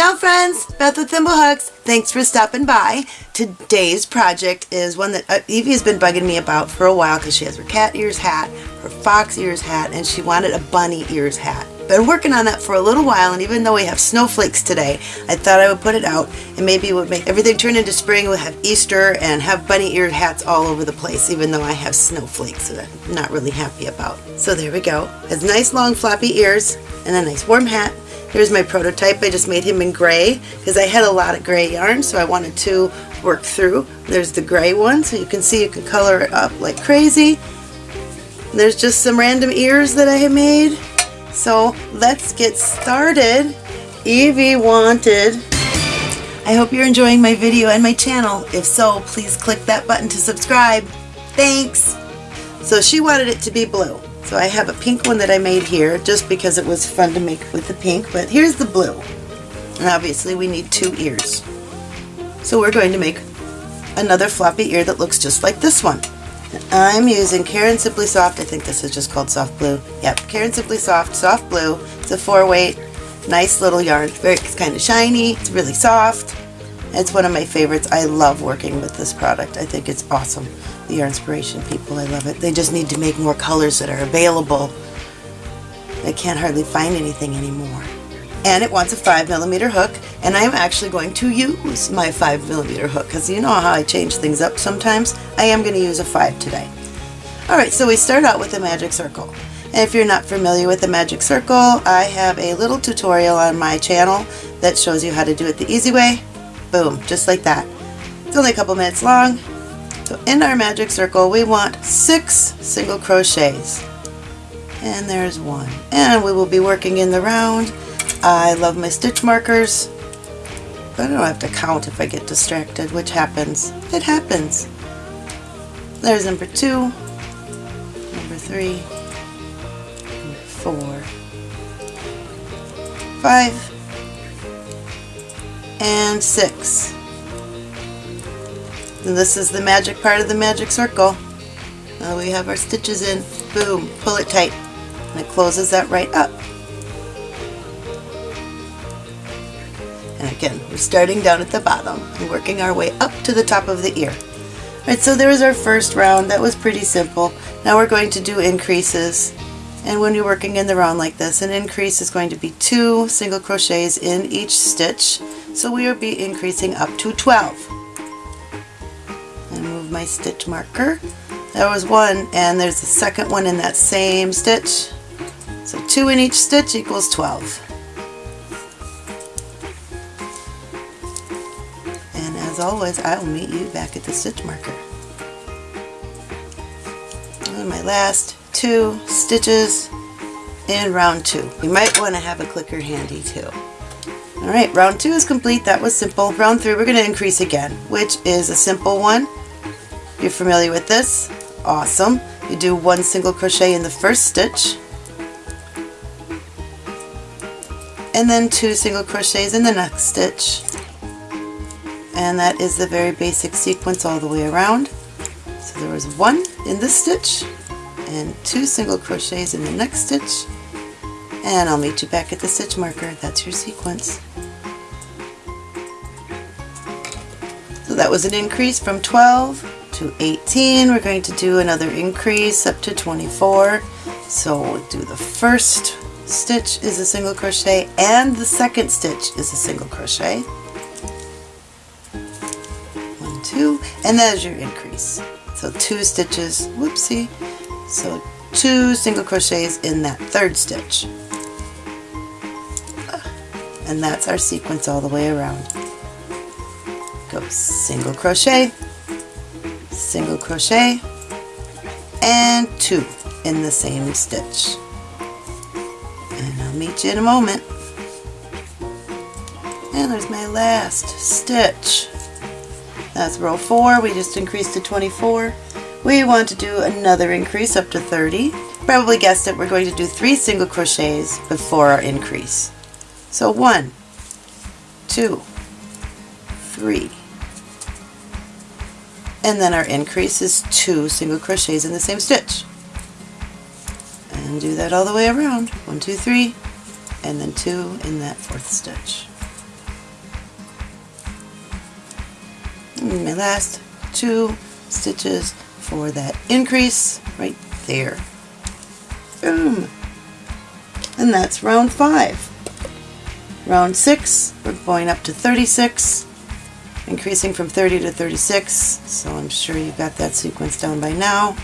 Ciao friends, Beth with Thimblehooks. Thanks for stopping by. Today's project is one that uh, Evie has been bugging me about for a while because she has her cat ears hat, her fox ears hat, and she wanted a bunny ears hat. Been working on that for a little while and even though we have snowflakes today, I thought I would put it out and maybe it would make everything turn into spring. We'll have Easter and have bunny ear hats all over the place even though I have snowflakes that I'm not really happy about. So there we go. Has nice long floppy ears and a nice warm hat Here's my prototype. I just made him in gray because I had a lot of gray yarn so I wanted to work through. There's the gray one so you can see you can color it up like crazy. There's just some random ears that I made. So let's get started. Evie wanted. I hope you're enjoying my video and my channel. If so, please click that button to subscribe. Thanks! So she wanted it to be blue. So I have a pink one that I made here just because it was fun to make with the pink, but here's the blue. And obviously we need two ears. So we're going to make another floppy ear that looks just like this one. I'm using Caron Simply Soft, I think this is just called Soft Blue. Yep, Caron Simply Soft, Soft Blue. It's a four weight, nice little yarn. Very, it's kind of shiny, it's really soft. It's one of my favorites. I love working with this product. I think it's awesome the Yarnspirations people. I love it. They just need to make more colors that are available. I can't hardly find anything anymore. And it wants a 5 millimeter hook, and I'm actually going to use my 5 millimeter hook because you know how I change things up sometimes. I am going to use a 5 today. Alright, so we start out with a magic circle. And if you're not familiar with the magic circle, I have a little tutorial on my channel that shows you how to do it the easy way. Boom, just like that. It's only a couple minutes long, so in our magic circle we want six single crochets. And there's one. And we will be working in the round. I love my stitch markers. I don't have to count if I get distracted, which happens. It happens. There's number two, number three, number four, five, and six. And this is the magic part of the magic circle. Now we have our stitches in. Boom, pull it tight. And it closes that right up. And again, we're starting down at the bottom and working our way up to the top of the ear. Alright, so there is our first round. That was pretty simple. Now we're going to do increases. And when you're working in the round like this, an increase is going to be two single crochets in each stitch. So we will be increasing up to 12 my stitch marker. There was one and there's a second one in that same stitch. So two in each stitch equals 12. And as always, I will meet you back at the stitch marker. And my last two stitches in round two. You might want to have a clicker handy too. Alright, round two is complete. That was simple. Round three, we're going to increase again, which is a simple one. You're familiar with this? Awesome. You do one single crochet in the first stitch and then two single crochets in the next stitch and that is the very basic sequence all the way around. So there was one in this stitch and two single crochets in the next stitch and I'll meet you back at the stitch marker. That's your sequence. So that was an increase from 12 to 18. We're going to do another increase up to 24. So we'll do the first stitch is a single crochet and the second stitch is a single crochet. One, two, and there's your increase. So two stitches, whoopsie. So two single crochets in that third stitch. And that's our sequence all the way around. Go single crochet, single crochet and two in the same stitch. And I'll meet you in a moment. And there's my last stitch. That's row 4 we just increased to 24 we want to do another increase up to 30 probably guessed it we're going to do three single crochets before our increase so one, two, three, and then our increase is two single crochets in the same stitch. And do that all the way around. One, two, three, and then two in that fourth stitch. And my last two stitches for that increase right there. Boom! And that's round five. Round six, we're going up to 36, increasing from 30 to 36, so I'm sure you've got that sequence down by now.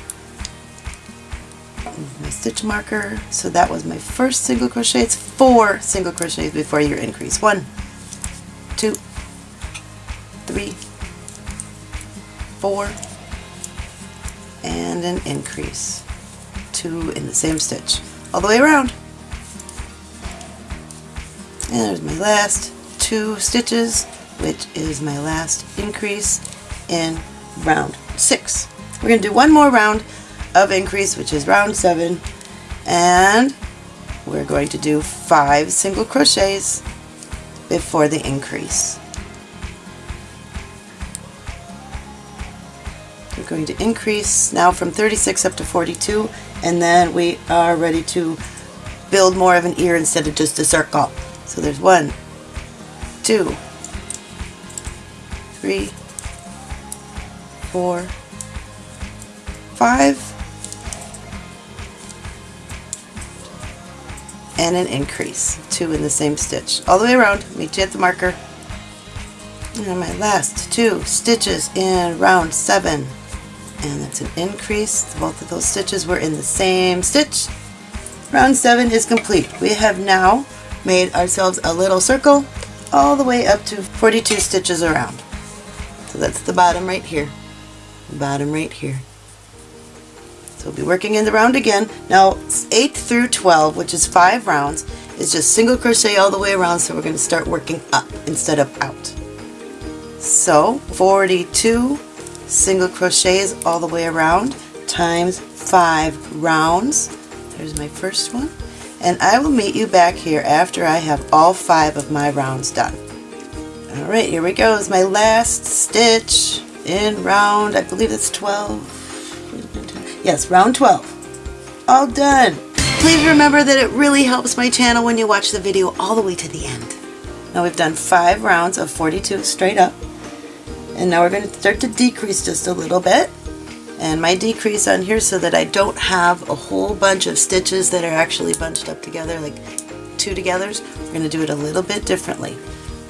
My stitch marker, so that was my first single crochet. It's four single crochets before your increase. One, two, three, four, and an increase. Two in the same stitch, all the way around. And there's my last two stitches, which is my last increase in round six. We're going to do one more round of increase, which is round seven, and we're going to do five single crochets before the increase. We're going to increase now from 36 up to 42 and then we are ready to build more of an ear instead of just a circle. So there's one, two, three, four, five, and an increase, two in the same stitch. All the way around, meet you at the marker. And my last two stitches in round seven. And that's an increase. Both of those stitches were in the same stitch. Round seven is complete. We have now made ourselves a little circle all the way up to 42 stitches around. So that's the bottom right here. The bottom right here. So we'll be working in the round again. Now 8 through 12, which is 5 rounds, is just single crochet all the way around so we're going to start working up instead of out. So 42 single crochets all the way around times 5 rounds. There's my first one and I will meet you back here after I have all five of my rounds done. Alright, here we go. Is my last stitch in round, I believe it's 12. Yes, round 12. All done. Please remember that it really helps my channel when you watch the video all the way to the end. Now we've done five rounds of 42 straight up. And now we're going to start to decrease just a little bit and my decrease on here so that I don't have a whole bunch of stitches that are actually bunched up together like two togethers. We're going to do it a little bit differently.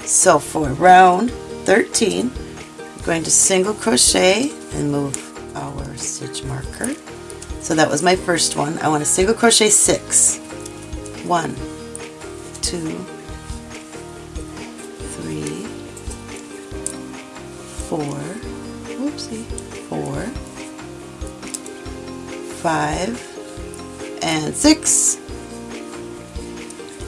So for round 13 I'm going to single crochet and move our stitch marker. So that was my first one. I want to single crochet six. One two three four. Whoopsie five, and six.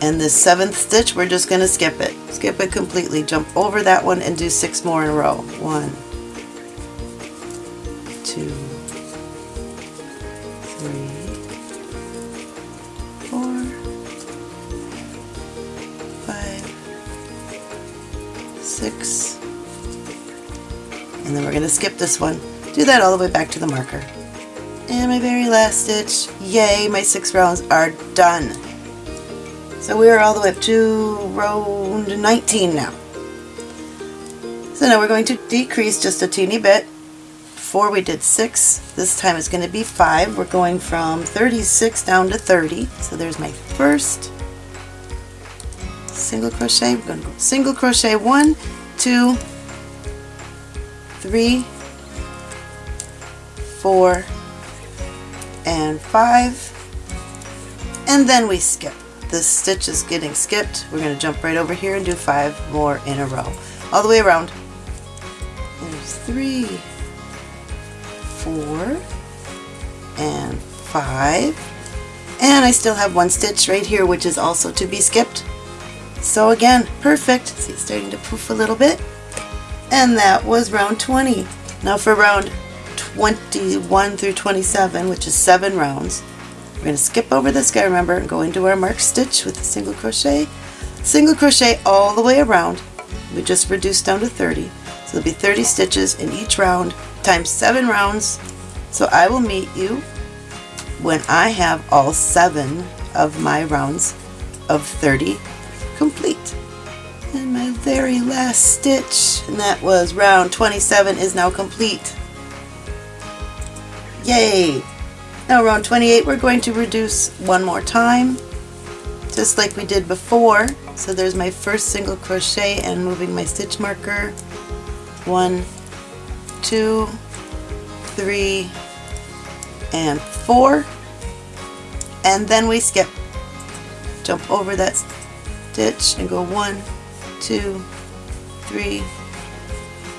And the seventh stitch, we're just going to skip it. Skip it completely. Jump over that one and do six more in a row. One, two, three, four, five, six, and then we're going to skip this one. Do that all the way back to the marker. And my very last stitch, yay, my six rounds are done. So we are all the way up to round 19 now. So now we're going to decrease just a teeny bit. Before we did six, this time it's going to be five. We're going from 36 down to 30. So there's my first single crochet. We're going to go single crochet one, two, three, four, and five. And then we skip. This stitch is getting skipped. We're going to jump right over here and do five more in a row. All the way around. There's three four and five. And I still have one stitch right here which is also to be skipped. So again perfect. See it's starting to poof a little bit. And that was round 20 now for round 21 through 27, which is seven rounds. We're going to skip over this guy, remember, and go into our marked stitch with a single crochet. Single crochet all the way around. We just reduced down to 30. So there'll be 30 stitches in each round times seven rounds. So I will meet you when I have all seven of my rounds of 30 complete. And my very last stitch and that was round 27 is now complete. Yay! Now round 28 we're going to reduce one more time just like we did before. So there's my first single crochet and moving my stitch marker. One, two, three, and four. And then we skip. Jump over that stitch and go one, two, three,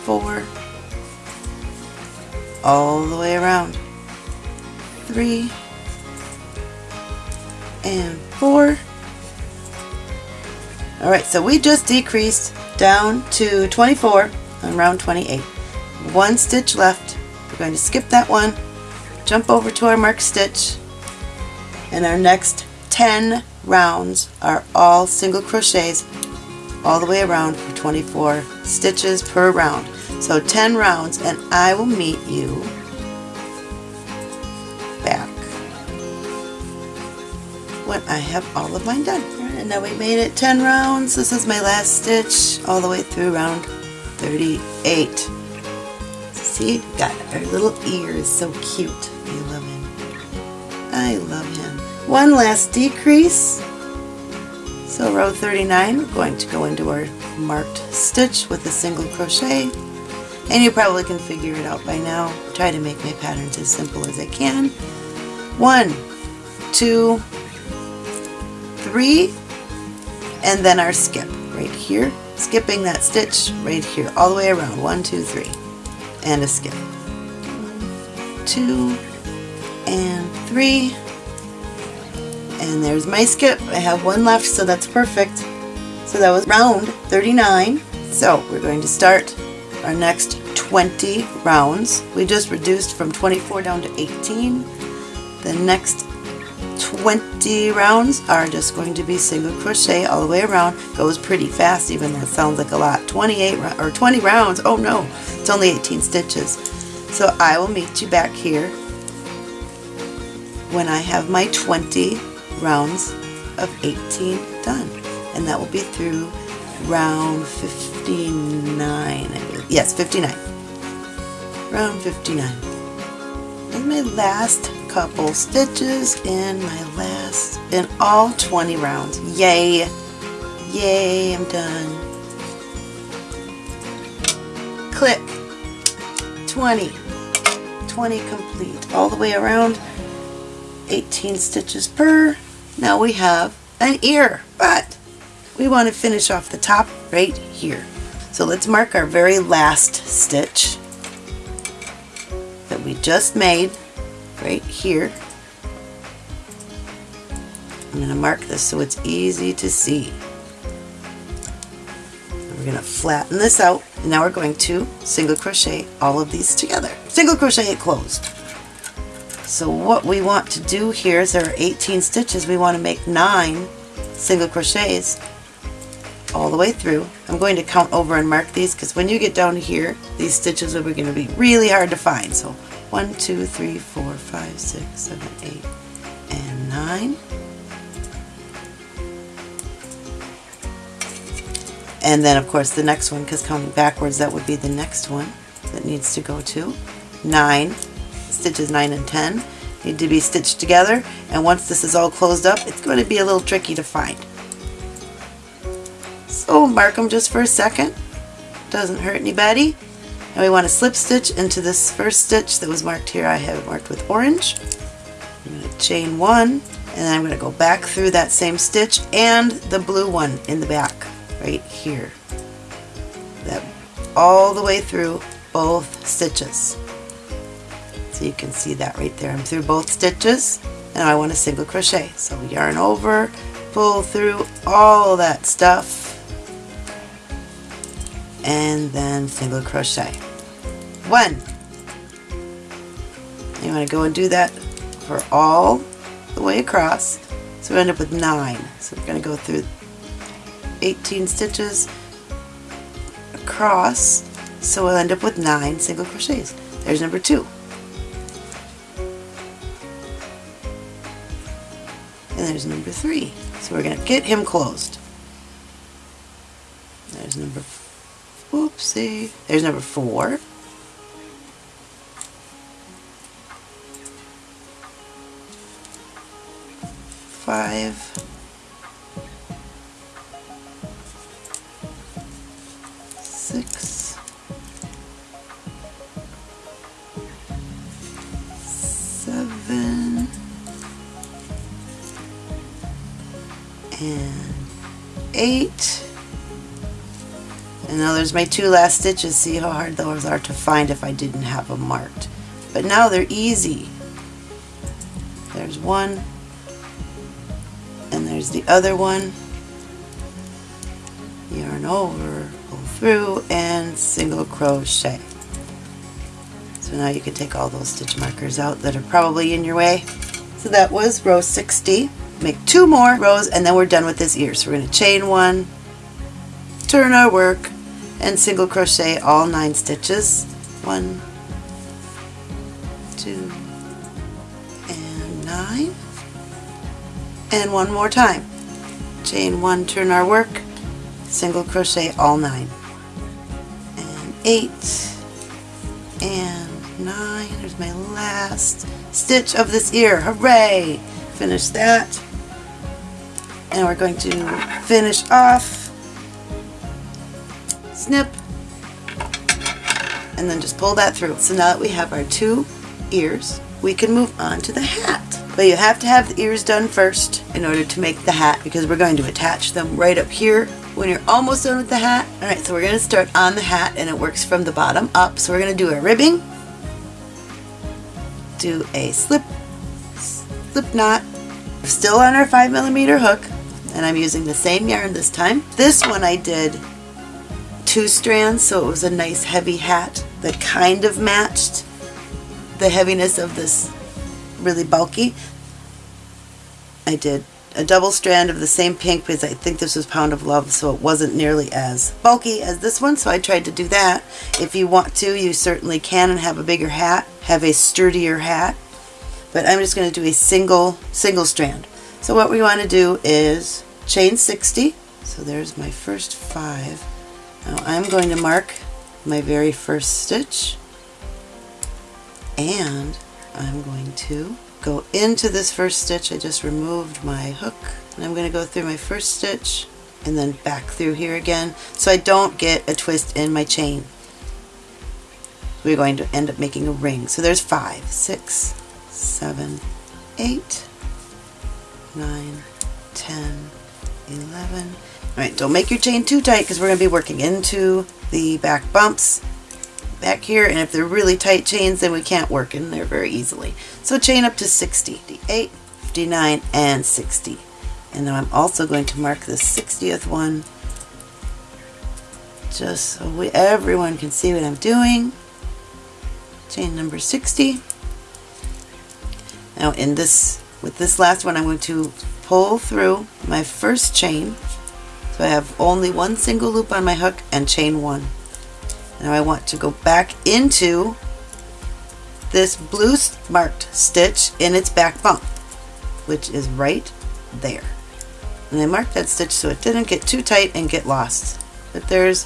four, all the way around. Three and four. Alright, so we just decreased down to 24 on round 28. One stitch left. We're going to skip that one, jump over to our marked stitch, and our next 10 rounds are all single crochets all the way around for 24 stitches per round. So 10 rounds and I will meet you when I have all of mine done. And now we made it 10 rounds. This is my last stitch all the way through round 38. See, got our little ears, so cute. I love him. I love him. One last decrease. So row 39, we're going to go into our marked stitch with a single crochet. And you probably can figure it out by now. Try to make my patterns as simple as I can. One, two, three, and then our skip right here. Skipping that stitch right here, all the way around. One, two, three, and a skip. One, two, and three, and there's my skip. I have one left, so that's perfect. So that was round 39. So we're going to start our next 20 rounds. We just reduced from 24 down to 18. The next 20 rounds are just going to be single crochet all the way around. Goes pretty fast even though it sounds like a lot. 28 or 20 rounds, oh no, it's only 18 stitches. So I will meet you back here when I have my 20 rounds of 18 done. And that will be through round 59, Yes, 59. Round 59. And my last couple stitches in my last, in all 20 rounds. Yay! Yay, I'm done. Click. 20. 20 complete. All the way around. 18 stitches per. Now we have an ear, but we want to finish off the top right here. So let's mark our very last stitch that we just made right here. I'm going to mark this so it's easy to see. We're going to flatten this out and now we're going to single crochet all of these together. Single crochet it closed. So what we want to do here is there are 18 stitches. We want to make 9 single crochets all the way through. I'm going to count over and mark these because when you get down here, these stitches are going to be really hard to find. So 1, 2, 3, 4, 5, 6, 7, 8, and 9. And then of course the next one, because counting backwards, that would be the next one that needs to go to. 9, stitches 9 and 10 need to be stitched together and once this is all closed up it's going to be a little tricky to find. So mark them just for a second, doesn't hurt anybody. Now we want to slip stitch into this first stitch that was marked here. I have it marked with orange. I'm going to chain one and I'm going to go back through that same stitch and the blue one in the back right here. That all the way through both stitches. So you can see that right there. I'm through both stitches and I want a single crochet. So yarn over, pull through all that stuff and then single crochet. One. You want to go and do that for all the way across. So we end up with nine. So we're going to go through 18 stitches across. So we'll end up with nine single crochets. There's number two. And there's number three. So we're going to get him closed. There's number, whoopsie, there's number four. Five. Six. Seven. And eight. And now there's my two last stitches. See how hard those are to find if I didn't have them marked. But now they're easy. There's one. And there's the other one. Yarn over, pull through, and single crochet. So now you can take all those stitch markers out that are probably in your way. So that was row 60. Make two more rows and then we're done with this ear. So we're going to chain one, turn our work, and single crochet all nine stitches. One, two, and nine. And one more time. Chain one, turn our work, single crochet all nine. And eight, and nine. There's my last stitch of this ear. Hooray! Finish that. And we're going to finish off snip, and then just pull that through. So now that we have our two ears, we can move on to the hat. But you have to have the ears done first in order to make the hat because we're going to attach them right up here when you're almost done with the hat. Alright, so we're going to start on the hat and it works from the bottom up. So we're going to do a ribbing, do a slip, slip knot, still on our 5 millimeter hook, and I'm using the same yarn this time. This one I did two strands so it was a nice heavy hat that kind of matched the heaviness of this really bulky. I did a double strand of the same pink because I think this was Pound of Love so it wasn't nearly as bulky as this one so I tried to do that. If you want to you certainly can and have a bigger hat, have a sturdier hat but I'm just going to do a single single strand. So what we want to do is chain 60 so there's my first five now I'm going to mark my very first stitch and I'm going to go into this first stitch. I just removed my hook and I'm going to go through my first stitch and then back through here again so I don't get a twist in my chain. We're going to end up making a ring. So there's five, six, seven, eight, nine, ten, eleven. Alright, don't make your chain too tight because we're going to be working into the back bumps back here and if they're really tight chains then we can't work in there very easily. So chain up to 60, 58, 59, and 60. And then I'm also going to mark the 60th one just so we, everyone can see what I'm doing. Chain number 60. Now in this, with this last one I'm going to pull through my first chain so I have only one single loop on my hook and chain one. Now I want to go back into this blue marked stitch in its back bump, which is right there. And I marked that stitch so it didn't get too tight and get lost. But there's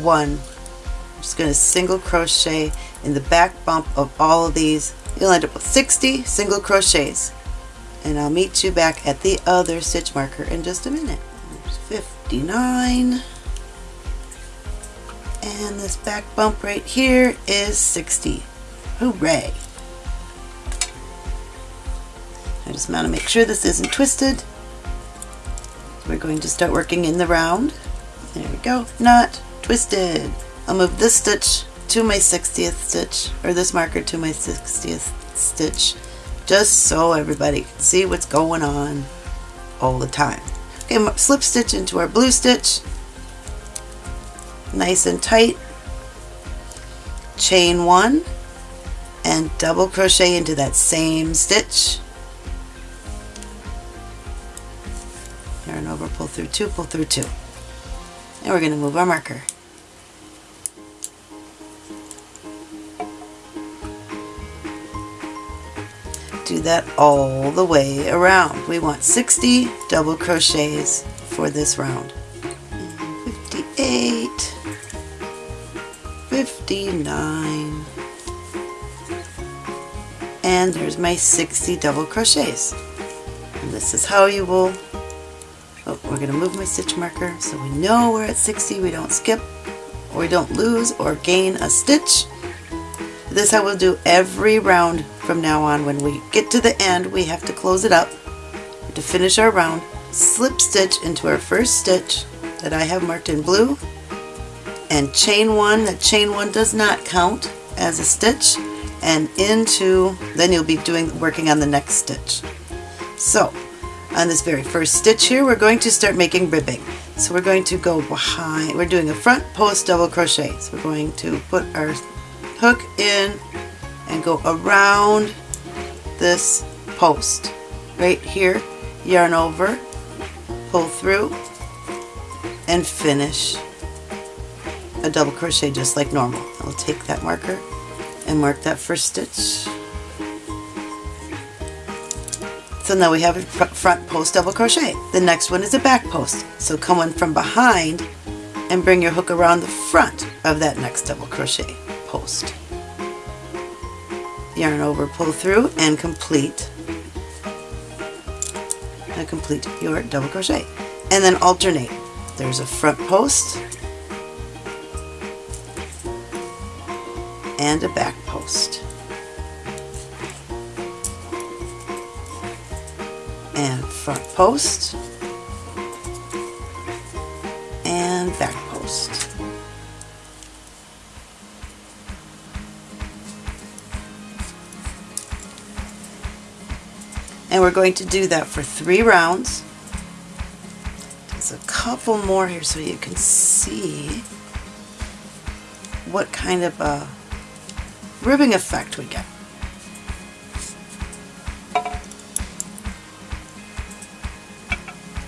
one. I'm just going to single crochet in the back bump of all of these. You'll end up with 60 single crochets. And I'll meet you back at the other stitch marker in just a minute. 59 and this back bump right here is 60 hooray. I just want to make sure this isn't twisted. We're going to start working in the round. There we go. Not twisted. I'll move this stitch to my 60th stitch or this marker to my 60th stitch just so everybody can see what's going on all the time Slip stitch into our blue stitch, nice and tight, chain one, and double crochet into that same stitch. Yarn over, pull through two, pull through two. And we're going to move our marker. Do that all the way around. We want 60 double crochets for this round. 58 58 59 and there's my 60 double crochets and this is how you will oh, we're going to move my stitch marker so we know we're at 60 we don't skip or we don't lose or gain a stitch this I will do every round from now on. When we get to the end we have to close it up. To finish our round. Slip stitch into our first stitch that I have marked in blue. And chain one. That chain one does not count as a stitch. And into then you'll be doing working on the next stitch. So on this very first stitch here we're going to start making ribbing. So we're going to go behind we're doing a front post double crochet. So we're going to put our hook in and go around this post right here yarn over pull through and finish a double crochet just like normal. I'll take that marker and mark that first stitch. So now we have a front post double crochet. The next one is a back post. So come in from behind and bring your hook around the front of that next double crochet post. Yarn over, pull through, and complete and complete your double crochet. And then alternate. There's a front post and a back post. And front post we're going to do that for three rounds. There's a couple more here so you can see what kind of a ribbing effect we get.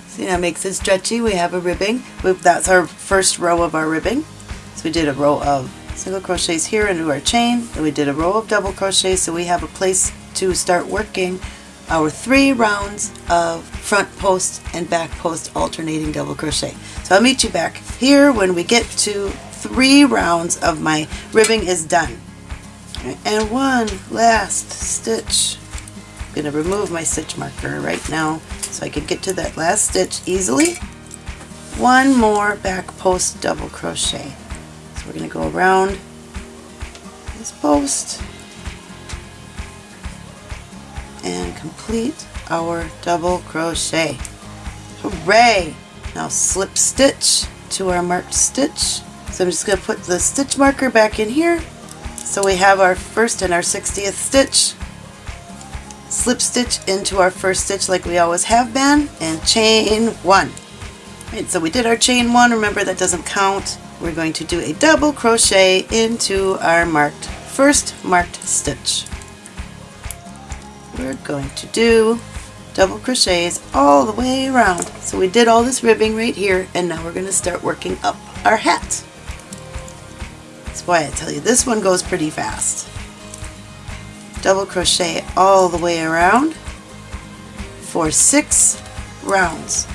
See that makes it stretchy. We have a ribbing. That's our first row of our ribbing. So we did a row of single crochets here into our chain. Then we did a row of double crochets so we have a place to start working our three rounds of front post and back post alternating double crochet. So I'll meet you back here when we get to three rounds of my ribbing is done. And one last stitch. I'm going to remove my stitch marker right now so I can get to that last stitch easily. One more back post double crochet. So we're going to go around this post and complete our double crochet. Hooray! Now slip stitch to our marked stitch. So I'm just going to put the stitch marker back in here. So we have our first and our 60th stitch. Slip stitch into our first stitch like we always have been and chain one. Right, so we did our chain one. Remember that doesn't count. We're going to do a double crochet into our marked first marked stitch we're going to do double crochets all the way around. So we did all this ribbing right here and now we're going to start working up our hat. That's why I tell you this one goes pretty fast. Double crochet all the way around for six rounds.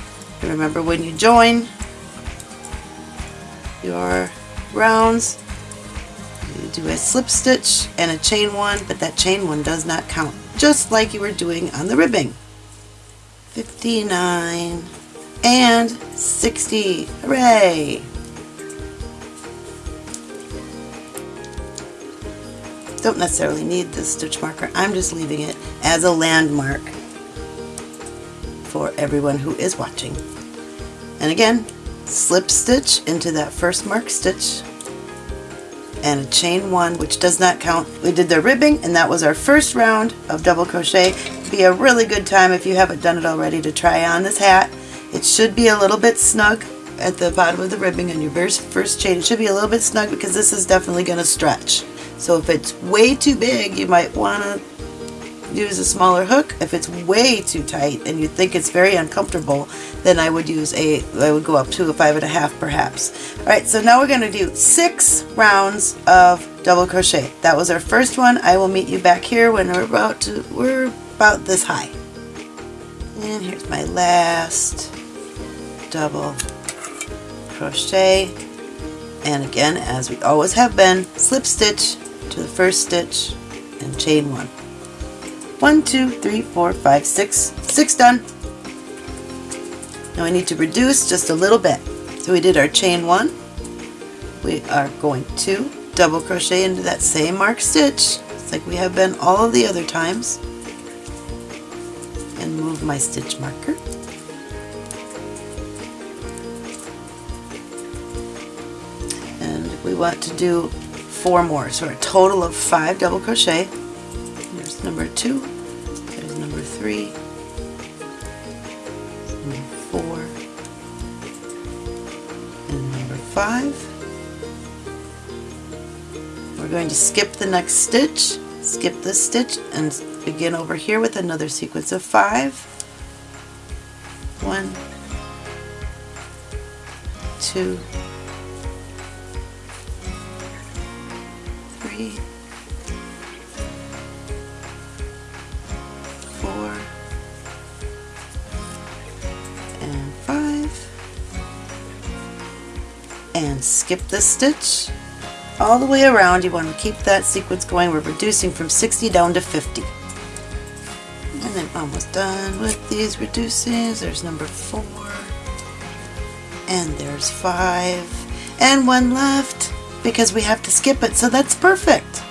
remember when you join your rounds you do a slip stitch and a chain one but that chain one does not count just like you were doing on the ribbing. 59 and 60. Hooray! Don't necessarily need this stitch marker. I'm just leaving it as a landmark for everyone who is watching. And again, slip stitch into that first mark stitch and a chain one which does not count. We did the ribbing and that was our first round of double crochet. Be a really good time if you haven't done it already to try on this hat. It should be a little bit snug at the bottom of the ribbing on your first chain. It should be a little bit snug because this is definitely going to stretch. So if it's way too big you might want to use a smaller hook. If it's way too tight and you think it's very uncomfortable, then I would use a, I would go up to a five and a half perhaps. All right, so now we're going to do six rounds of double crochet. That was our first one. I will meet you back here when we're about to, we're about this high. And here's my last double crochet. And again, as we always have been, slip stitch to the first stitch and chain one. One, two, three, four, five, six, six done. Now we need to reduce just a little bit. So we did our chain one. We are going to double crochet into that same marked stitch, just like we have been all of the other times. And move my stitch marker. And we want to do four more, so a total of five double crochet. Number two, there's number three, number four, and number five. We're going to skip the next stitch, skip this stitch, and begin over here with another sequence of five. One, two, three, skip this stitch all the way around. You want to keep that sequence going. We're reducing from 60 down to 50. And then almost done with these reducings. There's number four. And there's five. And one left because we have to skip it. So that's perfect.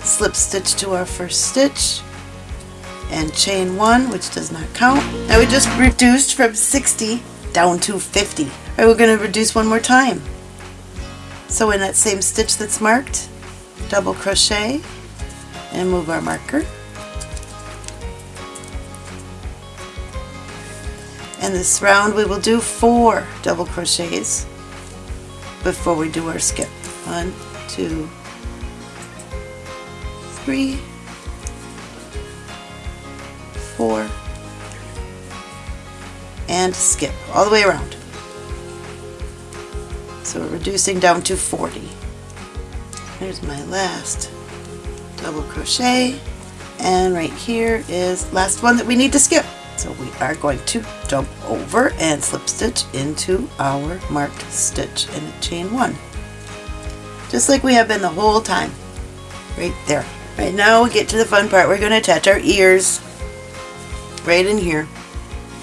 Slip stitch to our first stitch and chain one, which does not count. Now we just reduced from 60 down to 50. All right, we're going to reduce one more time. So in that same stitch that's marked, double crochet and move our marker. And this round we will do four double crochets before we do our skip. One, two, three, four, and skip all the way around. So we're reducing down to 40. Here's my last double crochet and right here is last one that we need to skip. So we are going to jump over and slip stitch into our marked stitch in chain one. Just like we have been the whole time. Right there. Right now we get to the fun part. We're going to attach our ears right in here.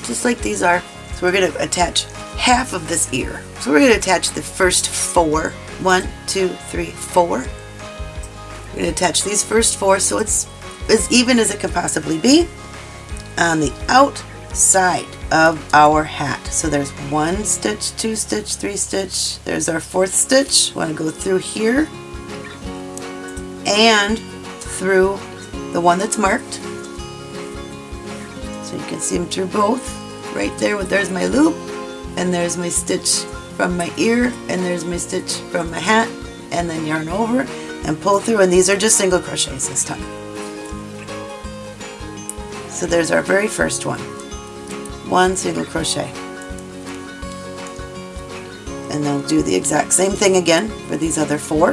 Just like these are. So we're going to attach half of this ear. So we're going to attach the first four. One, two, three, four. We're going to attach these first four so it's as even as it can possibly be on the outside of our hat. So there's one stitch, two stitch, three stitch. There's our fourth stitch. Want to go through here and through the one that's marked. So you can see them through both. Right there, there's my loop and there's my stitch from my ear and there's my stitch from my hat and then yarn over and pull through and these are just single crochets this time. So there's our very first one. One single crochet. And then we'll do the exact same thing again for these other four,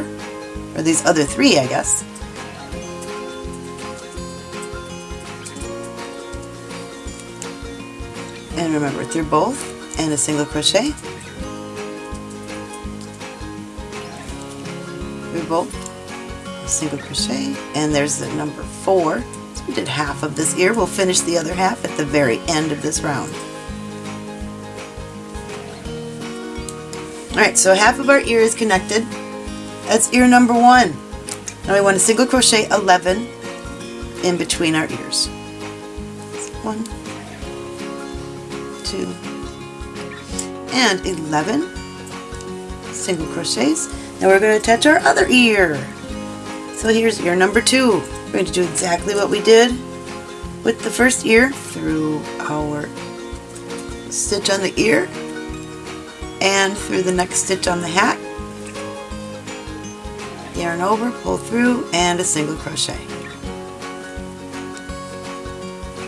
or these other three I guess. And remember through both and a single crochet. Through both single crochet and there's the number four. So we did half of this ear we'll finish the other half at the very end of this round. Alright so half of our ear is connected. That's ear number one. Now we want to single crochet 11 in between our ears. One two and 11 single crochets. Now we're going to attach our other ear. So here's ear number two. We're going to do exactly what we did with the first ear through our stitch on the ear and through the next stitch on the hat. Yarn over, pull through, and a single crochet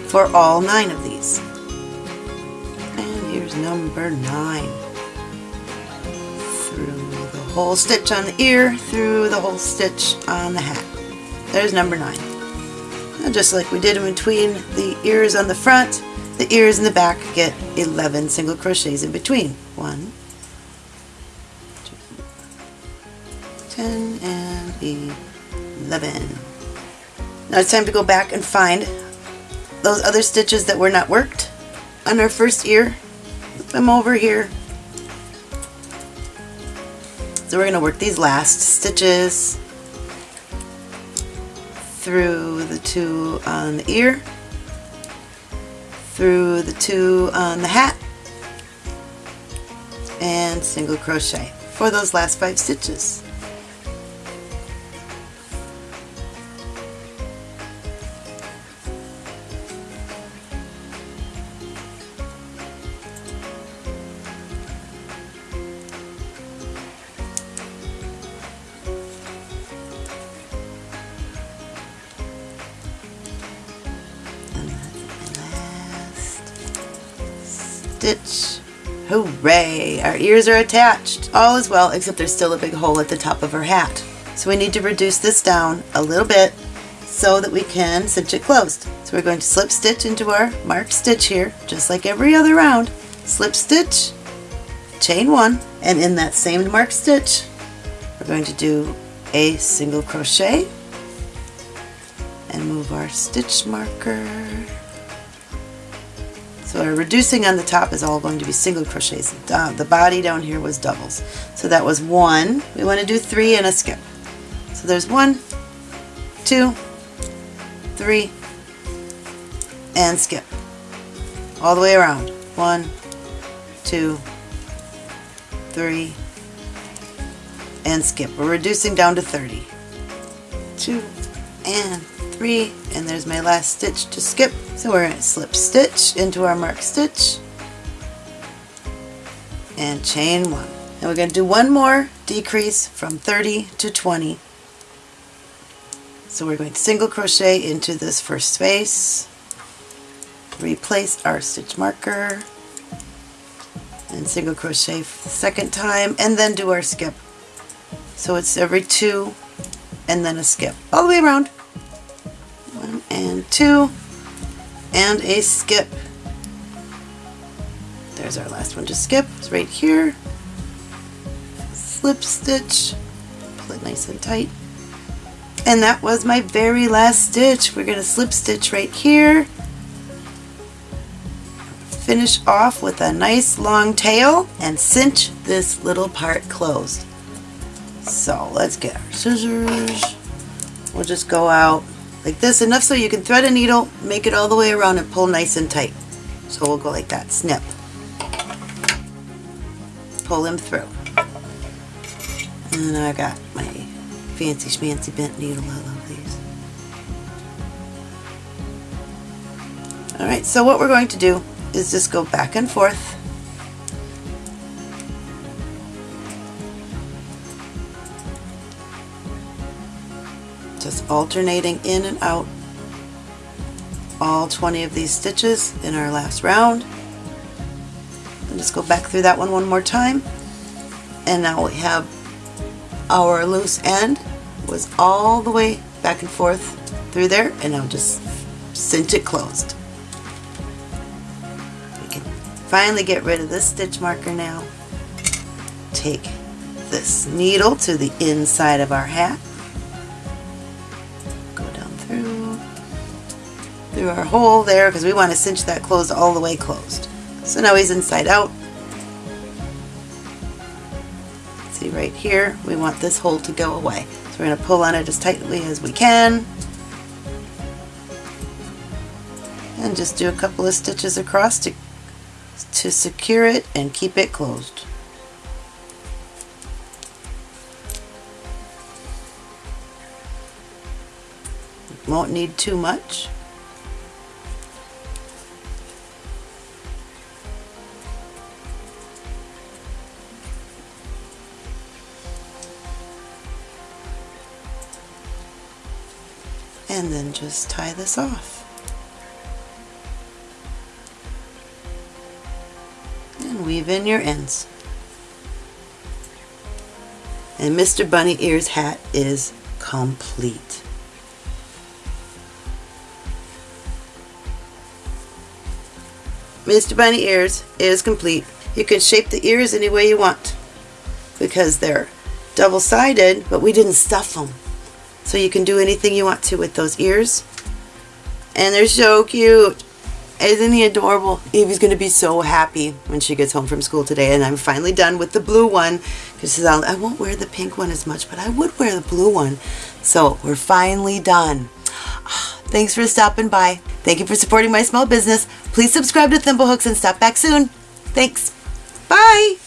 for all nine of these number 9. Through the whole stitch on the ear, through the whole stitch on the hat. There's number 9. And just like we did in between the ears on the front, the ears in the back get 11 single crochets in between. One, two, 10 and 11. Now it's time to go back and find those other stitches that were not worked on our first ear. Them over here. So we're going to work these last stitches through the two on the ear, through the two on the hat, and single crochet for those last five stitches. Hooray! Our ears are attached. All is well, except there's still a big hole at the top of her hat. So we need to reduce this down a little bit so that we can cinch it closed. So we're going to slip stitch into our marked stitch here, just like every other round. Slip stitch, chain one, and in that same marked stitch, we're going to do a single crochet and move our stitch marker so our reducing on the top is all going to be single crochets. The body down here was doubles. So that was one. We want to do three and a skip. So there's one, two, three, and skip. All the way around. One, two, three, and skip. We're reducing down to 30. Two, and three, and there's my last stitch to skip. So we're going to slip stitch into our marked stitch and chain one. And we're going to do one more decrease from 30 to 20. So we're going to single crochet into this first space, replace our stitch marker, and single crochet second time, and then do our skip. So it's every two and then a skip all the way around. One and two, and a skip. There's our last one to skip. It's right here. Slip stitch, pull it nice and tight. And that was my very last stitch. We're going to slip stitch right here. Finish off with a nice long tail and cinch this little part closed. So let's get our scissors. We'll just go out like this, enough so you can thread a needle, make it all the way around and pull nice and tight. So we'll go like that, snip. Pull them through. And I got my fancy schmancy bent needle, I love these. Alright, so what we're going to do is just go back and forth alternating in and out all 20 of these stitches in our last round. And just go back through that one one more time. And now we have our loose end was all the way back and forth through there and now just cinch it closed. We can finally get rid of this stitch marker now. Take this needle to the inside of our hat through our hole there because we want to cinch that closed all the way closed. So now he's inside out. See right here, we want this hole to go away. So we're going to pull on it as tightly as we can. And just do a couple of stitches across to, to secure it and keep it closed. Won't need too much. And then just tie this off. And weave in your ends. And Mr. Bunny Ears hat is complete. Mr. Bunny Ears is complete. You can shape the ears any way you want because they're double-sided, but we didn't stuff them. So you can do anything you want to with those ears. And they're so cute. Isn't he adorable? Evie's going to be so happy when she gets home from school today. And I'm finally done with the blue one. Because I won't wear the pink one as much, but I would wear the blue one. So we're finally done. Thanks for stopping by. Thank you for supporting my small business. Please subscribe to Thimblehooks and stop back soon. Thanks. Bye.